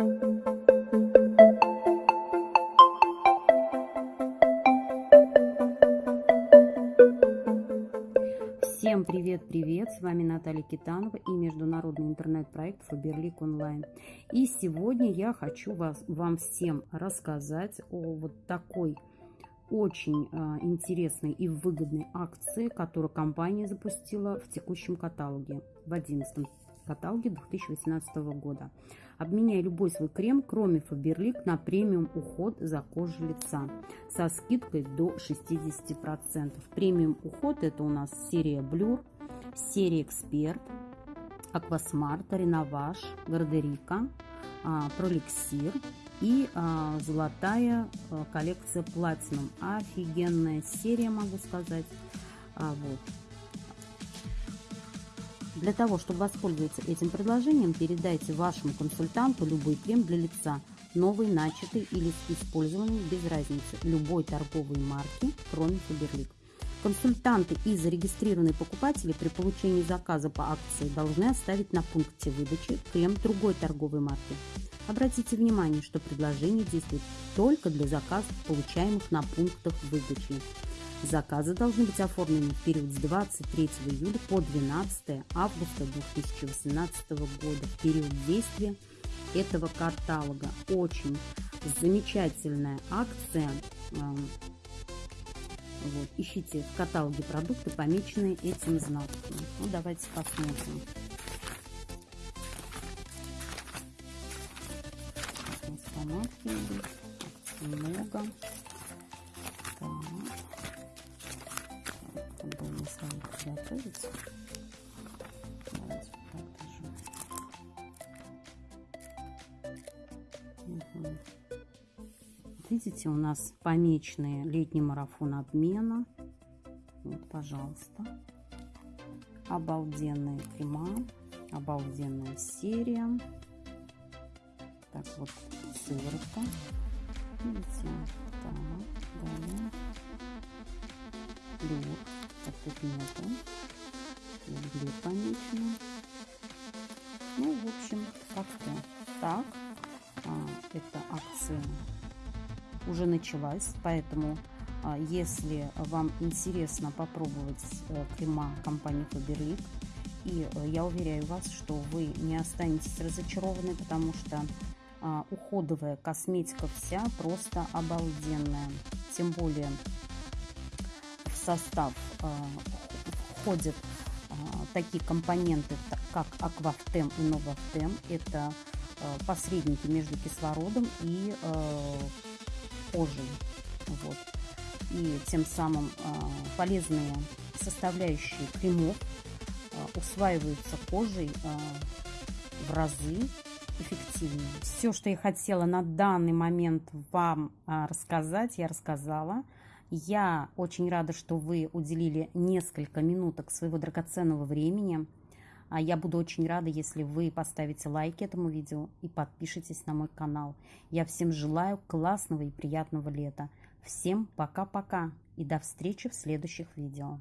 Всем привет-привет! С вами Наталья Китанова и международный интернет-проект Фаберлик Онлайн. И сегодня я хочу вас, вам всем рассказать о вот такой очень э, интересной и выгодной акции, которую компания запустила в текущем каталоге, в 11 каталоге 2018 года. Обменяй любой свой крем, кроме Фаберлик, на премиум уход за кожей лица со скидкой до 60%. Премиум уход это у нас серия Blur, серия Expert, Aquasmart, Renovage, Garderica, а, Prolixir и а, золотая а, коллекция Platinum. Офигенная серия, могу сказать. Вот. Для того, чтобы воспользоваться этим предложением, передайте вашему консультанту любой крем для лица, новый, начатый или использованный, без разницы, любой торговой марки, кроме Фаберлик. Консультанты и зарегистрированные покупатели при получении заказа по акции должны оставить на пункте выдачи крем другой торговой марки. Обратите внимание, что предложение действует только для заказов, получаемых на пунктах выдачи. Заказы должны быть оформлены в период с 23 июля по 12 августа 2018 года, в период действия этого каталога. Очень замечательная акция. Эм, вот, ищите в каталоге продукты, помеченные этим знаком. Ну, давайте посмотрим. много. Готовить. Давайте покажу. Угу. Видите, у нас помеченные летний марафон обмена. Вот, пожалуйста. Обалденные крема. Обалденная серия. Так, вот сыворотка. Видите? Так, далее. Тут нету. Угли помечены. Ну, в общем, как-то так. А, эта акция уже началась, поэтому а, если вам интересно попробовать а, крема компании Faberlic, и а, я уверяю вас, что вы не останетесь разочарованы, потому что а, уходовая косметика вся просто обалденная. Тем более состав а, входят а, такие компоненты, как Аквафтем и Новафтем. Это а, посредники между кислородом и кожей. Вот. И тем самым полезные составляющие кремов усваиваются кожей в разы эффективнее. Все, что я хотела на данный момент вам рассказать, я рассказала. Я очень рада, что вы уделили несколько минуток своего драгоценного времени. А я буду очень рада, если вы поставите лайк этому видео и подпишитесь на мой канал. Я всем желаю классного и приятного лета. Всем пока-пока и до встречи в следующих видео.